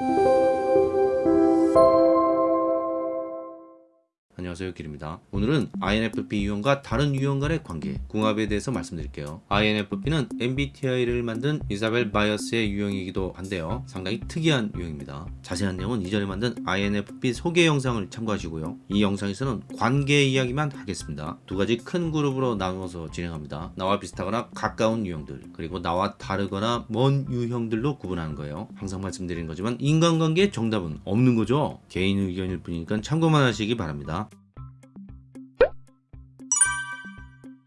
Thank you. 안녕하세요 길입니다. 오늘은 INFP 유형과 다른 유형 간의 관계 궁합에 대해서 말씀드릴게요. INFP는 MBTI를 만든 이사벨 마이어스의 유형이기도 한데요. 상당히 특이한 유형입니다. 자세한 내용은 이전에 만든 INFP 소개 영상을 참고하시고요. 이 영상에서는 관계 이야기만 하겠습니다. 두 가지 큰 그룹으로 나누어서 진행합니다. 나와 비슷하거나 가까운 유형들 그리고 나와 다르거나 먼 유형들로 구분하는 거예요. 항상 말씀드리는 거지만 인간관계의 정답은 없는 거죠. 개인 의견일 뿐이니까 참고만 하시기 바랍니다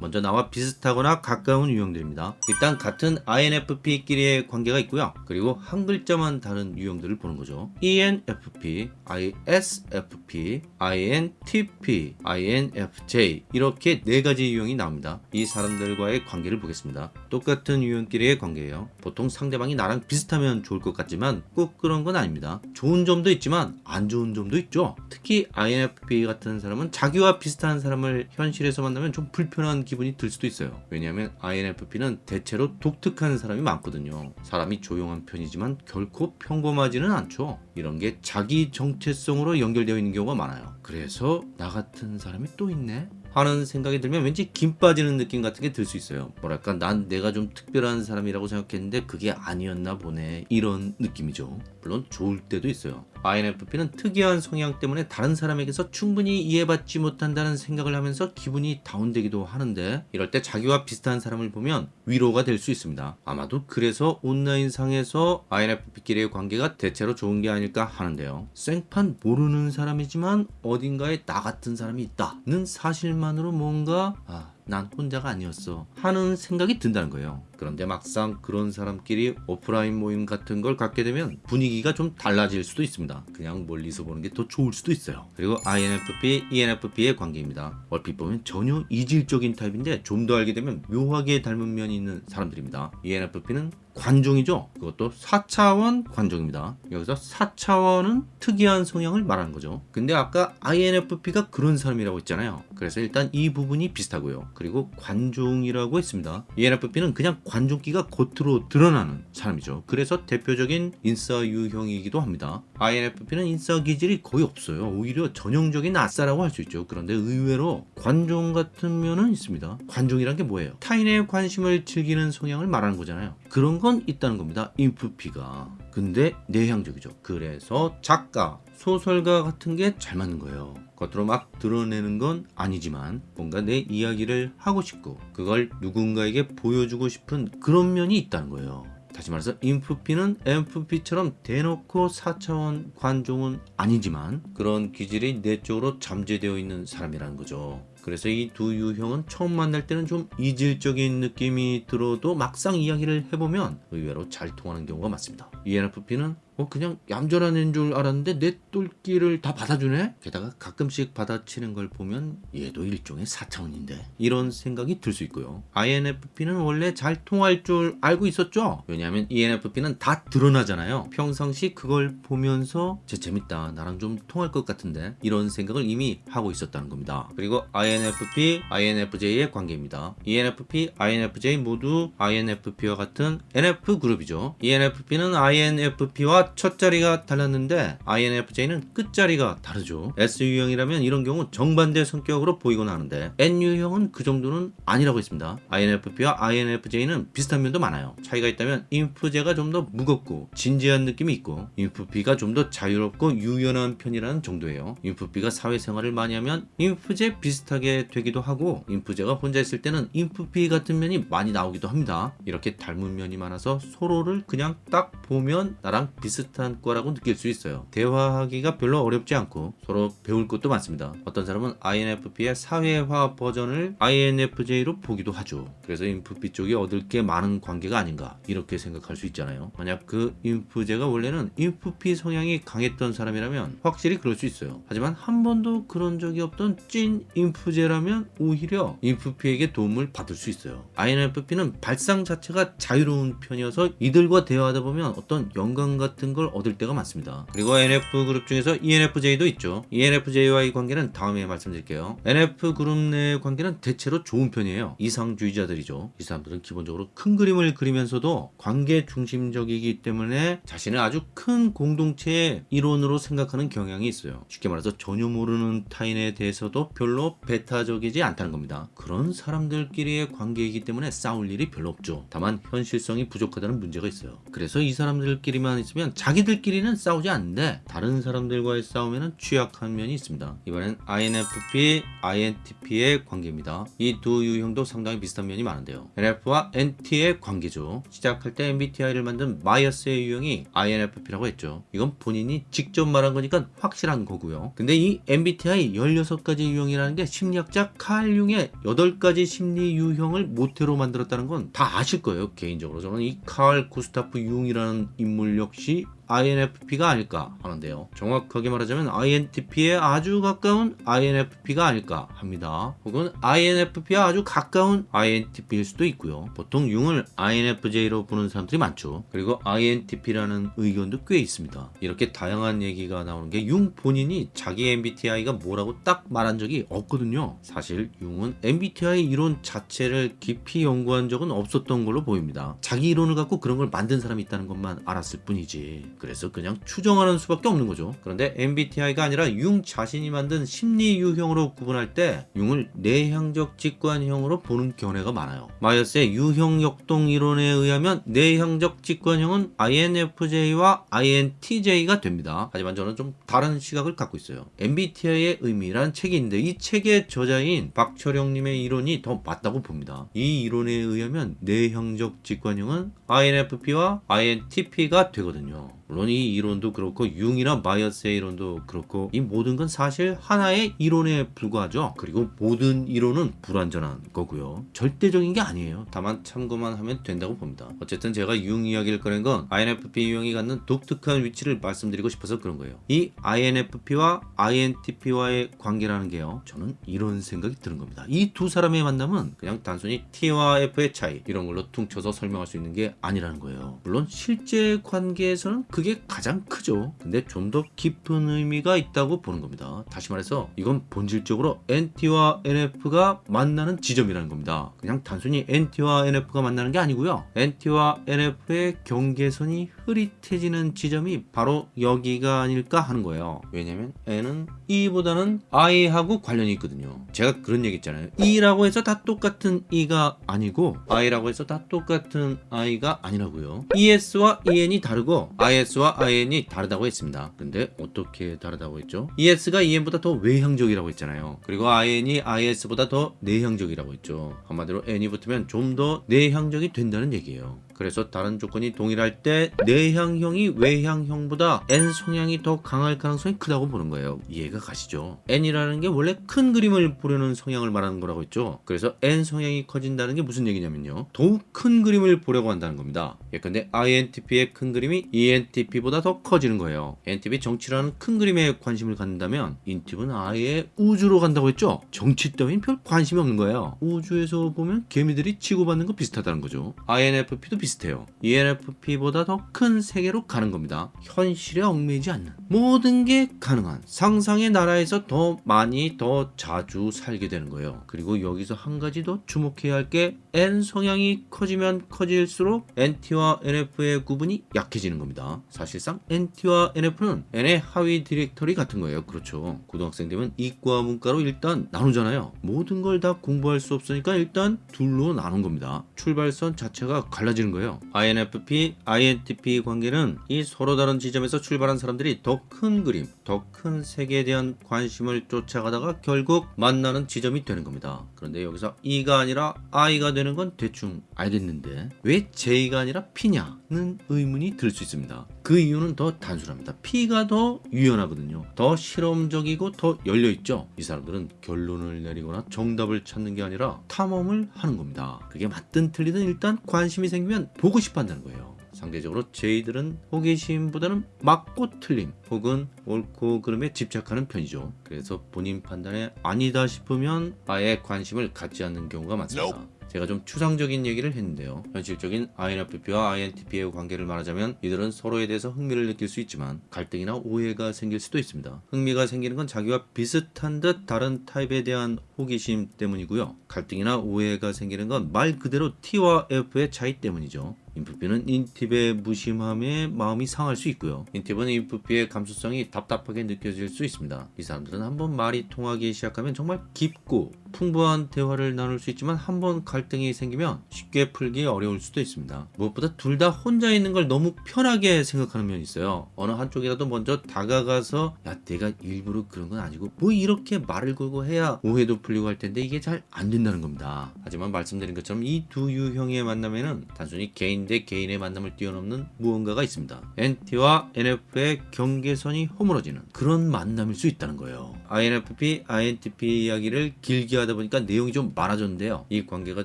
먼저 나와 비슷하거나 가까운 유형들입니다. 일단 같은 INFP끼리의 관계가 있고요. 그리고 한 글자만 다른 유형들을 보는 거죠. ENFP, ISFP, INTP, INFJ 이렇게 네 가지 유형이 나옵니다. 이 사람들과의 관계를 보겠습니다. 똑같은 유형끼리의 관계예요. 보통 상대방이 나랑 비슷하면 좋을 것 같지만 꼭 그런 건 아닙니다. 좋은 점도 있지만 안 좋은 점도 있죠. 특히 INFP 같은 사람은 자기와 비슷한 사람을 현실에서 만나면 좀 불편한 기분이 들 수도 있어요. 왜냐하면 INFP는 대체로 독특한 사람이 많거든요. 사람이 조용한 편이지만 결코 평범하지는 않죠. 이런 게 자기 정체성으로 연결되어 있는 경우가 많아요. 그래서 나 같은 사람이 또 있네? 하는 생각이 들면 왠지 김 빠지는 느낌 같은 게 들 수 있어요. 뭐랄까 난 내가 좀 특별한 사람이라고 생각했는데 그게 아니었나 보네 이런 느낌이죠. 물론 좋을 때도 있어요. INFP는 특이한 성향 때문에 다른 사람에게서 충분히 이해받지 못한다는 생각을 하면서 기분이 다운되기도 하는데 이럴 때 자기와 비슷한 사람을 보면 위로가 될 수 있습니다. 아마도 그래서 온라인상에서 INFP끼리의 관계가 대체로 좋은 게 아닐까 하는데요. 생판 모르는 사람이지만 어딘가에 나 같은 사람이 있다는 사실만으로 뭔가 아, 난 혼자가 아니었어 하는 생각이 든다는 거예요. 그런데 막상 그런 사람끼리 오프라인 모임 같은 걸 갖게 되면 분위기가 좀 달라질 수도 있습니다. 그냥 멀리서 보는 게 더 좋을 수도 있어요. 그리고 INFP, ENFP의 관계입니다. 얼핏 보면 전혀 이질적인 타입인데 좀 더 알게 되면 묘하게 닮은 면이 있는 사람들입니다. ENFP는 관종이죠. 그것도 4차원 관종입니다. 여기서 4차원은 특이한 성향을 말하는 거죠. 근데 아까 INFP가 그런 사람이라고 했잖아요. 그래서 일단 이 부분이 비슷하고요. 그리고 관종이라고 했습니다. ENFP는 그냥 관종기가 겉으로 드러나는 사람이죠. 그래서 대표적인 인싸 유형이기도 합니다. INFP는 인싸 기질이 거의 없어요. 오히려 전형적인 아싸라고 할 수 있죠. 그런데 의외로 관종 같은 면은 있습니다. 관종이란 게 뭐예요? 타인의 관심을 즐기는 성향을 말하는 거잖아요. 그런 건 있다는 겁니다. 인프피가. 근데 내향적이죠. 그래서 작가, 소설가 같은 게 잘 맞는 거예요. 겉으로 막 드러내는 건 아니지만 뭔가 내 이야기를 하고 싶고 그걸 누군가에게 보여주고 싶은 그런 면이 있다는 거예요. 다시 말해서 인프피는 MFP처럼 대놓고 4차원 관종은 아니지만 그런 기질이 내적으로 잠재되어 있는 사람이라는 거죠. 그래서 이 두 유형은 처음 만날 때는 좀 이질적인 느낌이 들어도 막상 이야기를 해보면 의외로 잘 통하는 경우가 많습니다. ENFP는 어 그냥 얌전한 애인 줄 알았는데 내 똘끼를 다 받아주네? 게다가 가끔씩 받아치는 걸 보면 얘도 일종의 4차원인데 이런 생각이 들 수 있고요. INFP는 원래 잘 통할 줄 알고 있었죠? 왜냐하면 ENFP는 다 드러나잖아요. 평상시 그걸 보면서 쟤 재밌다 나랑 좀 통할 것 같은데 이런 생각을 이미 하고 있었다는 겁니다. 그리고 INFP, INFJ의 관계입니다. ENFP, INFJ 모두 INFP와 같은 NF 그룹이죠. ENFP는 INFP와 첫 자리가 달랐는데 INFJ는 끝자리가 다르죠. S유형이라면 이런 경우 정반대 성격으로 보이곤 하는데 N유형은 그 정도는 아니라고 했습니다. INFP와 INFJ는 비슷한 면도 많아요. 차이가 있다면 인프제가 좀 더 무겁고 진지한 느낌이 있고 인프피가 좀 더 자유롭고 유연한 편이라는 정도예요. 인프피가 사회생활을 많이 하면 인프제 비슷하게 되기도 하고 인프제가 혼자 있을 때는 인프피 같은 면이 많이 나오기도 합니다. 이렇게 닮은 면이 많아서 서로를 그냥 딱 보면 나랑 비슷 한 거라고 느낄 수 있어요. 대화하기가 별로 어렵지 않고 서로 배울 것도 많습니다. 어떤 사람은 INFP의 사회화 버전을 INFJ로 보기도 하죠. 그래서 인프피 쪽이 얻을 게 많은 관계가 아닌가 이렇게 생각할 수 있잖아요. 만약 그 인프제가 원래는 인프피 성향이 강했던 사람이라면 확실히 그럴 수 있어요. 하지만 한 번도 그런 적이 없던 찐 인프제라면 오히려 인프피에게 도움을 받을 수 있어요. INFP는 발상 자체가 자유로운 편이어서 이들과 대화하다 보면 어떤 영감 같은 같은 걸 얻을 때가 많습니다. 그리고 NF 그룹 중에서 ENFJ도 있죠. ENFJ와의 관계는 다음에 말씀드릴게요. NF 그룹 내의 관계는 대체로 좋은 편이에요. 이상주의자들이죠. 이 사람들은 기본적으로 큰 그림을 그리면서도 관계 중심적이기 때문에 자신을 아주 큰 공동체의 일원으로 생각하는 경향이 있어요. 쉽게 말해서 전혀 모르는 타인에 대해서도 별로 배타적이지 않다는 겁니다. 그런 사람들끼리의 관계이기 때문에 싸울 일이 별로 없죠. 다만 현실성이 부족하다는 문제가 있어요. 그래서 이 사람들끼리만 있으면 자기들끼리는 싸우지 않는데 다른 사람들과의 싸움에는 취약한 면이 있습니다. 이번엔 INFP, INTP의 관계입니다. 이 두 유형도 상당히 비슷한 면이 많은데요. NF와 NT의 관계죠. 시작할 때 MBTI를 만든 마이어스의 유형이 INFP라고 했죠. 이건 본인이 직접 말한 거니까 확실한 거고요. 근데 이 MBTI 16가지 유형이라는 게 심리학자 칼 융의 8가지 심리 유형을 모태로 만들었다는 건 다 아실 거예요. 개인적으로 저는 이 칼 구스타프 융이라는 인물 역시 Bye. INFP가 아닐까 하는데요. 정확하게 말하자면 INTP에 아주 가까운 INFP가 아닐까 합니다. 혹은 INFP와 아주 가까운 INTP일 수도 있고요. 보통 융을 INFJ로 부르는 사람들이 많죠. 그리고 INTP라는 의견도 꽤 있습니다. 이렇게 다양한 얘기가 나오는 게 융 본인이 자기 MBTI가 뭐라고 딱 말한 적이 없거든요. 사실 융은 MBTI 이론 자체를 깊이 연구한 적은 없었던 걸로 보입니다. 자기 이론을 갖고 그런 걸 만든 사람이 있다는 것만 알았을 뿐이지. 그래서 그냥 추정하는 수밖에 없는 거죠. 그런데 MBTI가 아니라 융 자신이 만든 심리 유형으로 구분할 때 융을 내향적 직관형으로 보는 견해가 많아요. 마이어스의 유형 역동 이론에 의하면 내향적 직관형은 INFJ와 INTJ가 됩니다. 하지만 저는 좀 다른 시각을 갖고 있어요. MBTI의 의미란 있는데 이 책의 저자인 박철영님의 이론이 더 맞다고 봅니다. 이 이론에 의하면 내향적 직관형은 INFP와 INTP가 되거든요. 물론 이 이론도 그렇고 융이나 마이어스의 이론도 그렇고 이 모든 건 사실 하나의 이론에 불과하죠. 그리고 모든 이론은 불완전한 거고요. 절대적인 게 아니에요. 다만 참고만 하면 된다고 봅니다. 어쨌든 제가 융 이야기를 꺼낸 건 INFP 유형이 갖는 독특한 위치를 말씀드리고 싶어서 그런 거예요. 이 INFP와 INTP와의 관계라는 게요. 저는 이런 생각이 드는 겁니다. 이 두 사람의 만남은 그냥 단순히 T와 F의 차이 이런 걸로 퉁쳐서 설명할 수 있는 게 아니라는 거예요. 물론 실제 관계에서는 그게 가장 크죠. 근데 좀 더 깊은 의미가 있다고 보는 겁니다. 다시 말해서 이건 본질적으로 NT와 NF가 만나는 지점이라는 겁니다. 그냥 단순히 NT와 NF가 만나는 게 아니고요. NT와 NF의 경계선이 흐릿해지는 지점이 바로 여기가 아닐까 하는 거예요. 왜냐면 N은 E보다는 I하고 관련이 있거든요. 제가 그런 얘기 있잖아요. E라고 해서 다 똑같은 E가 아니고 I라고 해서 다 똑같은 I가 아니라고요. ES와 EN이 다르고 IS와 IN이 다르다고 했습니다. 근데 어떻게 다르다고 했죠? ES가 EN보다 더 외향적이라고 했잖아요. 그리고 IN이 IS보다 더 내향적이라고 했죠. 한마디로 N이 붙으면 좀 더 내향적이 된다는 얘기예요. 그래서 다른 조건이 동일할 때 내향형이 외향형보다 N 성향이 더 강할 가능성이 크다고 보는 거예요. 이해가 가시죠? N이라는 게 원래 큰 그림을 보려는 성향을 말하는 거라고 했죠. 그래서 N 성향이 커진다는 게 무슨 얘기냐면요. 더욱 큰 그림을 보려고 한다는 겁니다. 예컨대 INTP의 큰 그림이 ENTP보다 더 커지는 거예요. NTP 정치라는 큰 그림에 관심을 갖는다면 인팁은 아예 우주로 간다고 했죠. 정치 따윈 별 관심이 없는 거예요. 우주에서 보면 개미들이 치고받는 거 비슷하다는 거죠. INFP도 비슷 해요. ENFP보다 더 큰 세계로 가는 겁니다. 현실에 얽매이지 않는 모든 게 가능한 상상의 나라에서 더 많이 더 자주 살게 되는 거예요. 그리고 여기서 한 가지 더 주목해야 할 게 N 성향이 커지면 커질수록 NT와 NF의 구분이 약해지는 겁니다. 사실상 NT와 NF는 N의 하위 디렉터리 같은 거예요. 그렇죠. 고등학생 되면 이과 문과로 일단 나누잖아요. 모든 걸 다 공부할 수 없으니까 일단 둘로 나눈 겁니다. 출발선 자체가 갈라지는 거예요. INFP, INTP 관계는 이 서로 다른 지점에서 출발한 사람들이 더 큰 그림, 더 큰 세계에 대한 관심을 쫓아가다가 결국 만나는 지점이 되는 겁니다. 그런데 여기서 E가 아니라 I가 되는 건 대충 알겠는데 왜 J가 아니라 P냐는 의문이 들 수 있습니다. 그 이유는 더 단순합니다. P가 더 유연하거든요. 더 실험적이고 더 열려있죠. 이 사람들은 결론을 내리거나 정답을 찾는 게 아니라 탐험을 하는 겁니다. 그게 맞든 틀리든 일단 관심이 생기면 보고 싶어 한다는 거예요. 상대적으로 J들은 호기심보다는 맞고 틀림 혹은 옳고 그름에 집착하는 편이죠. 그래서 본인 판단에 아니다 싶으면 아예 관심을 갖지 않는 경우가 많습니다. 제가 좀 추상적인 얘기를 했는데요. 현실적인 INFP와 INTP의 관계를 말하자면 이들은 서로에 대해서 흥미를 느낄 수 있지만 갈등이나 오해가 생길 수도 있습니다. 흥미가 생기는 건 자기와 비슷한 듯 다른 타입에 대한 호기심 때문이고요. 갈등이나 오해가 생기는 건 말 그대로 T와 F의 차이 때문이죠. 인프피는 인팁의 무심함에 마음이 상할 수 있고요. 인팁은 인프피의 감수성이 답답하게 느껴질 수 있습니다. 이 사람들은 한번 말이 통하기 시작하면 정말 깊고 풍부한 대화를 나눌 수 있지만 한번 갈등이 생기면 쉽게 풀기 어려울 수도 있습니다. 무엇보다 둘 다 혼자 있는 걸 너무 편하게 생각하는 면이 있어요. 어느 한쪽이라도 먼저 다가가서 야 내가 일부러 그런 건 아니고 뭐 이렇게 말을 걸고 해야 오해도 풀리고 할 텐데 이게 잘 안 된다는 겁니다. 하지만 말씀드린 것처럼 이 두 유형의 만남에는 단순히 개인 대 개인의 만남을 뛰어넘는 무언가가 있습니다. NT와 NF의 경계선이 허물어지는 그런 만남일 수 있다는 거예요. INFP, INTP 이야기를 길게 하다 보니까 내용이 좀 많아졌는데요. 이 관계가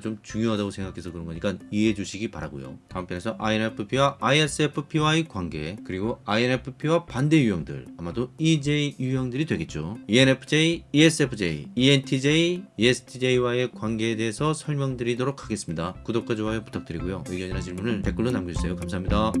좀 중요하다고 생각해서 그런 거니까 이해해 주시기 바라고요. 다음 편에서 INFP와 ISFP와의 관계 그리고 INFP와 반대 유형들 아마도 EJ 유형들이 되겠죠. ENFJ, ESFJ, ENTJ, ESTJ와의 관계에 대해서 설명드리도록 하겠습니다. 구독과 좋아요 부탁드리고요. 의견이나 질문을 댓글로 남겨주세요. 감사합니다.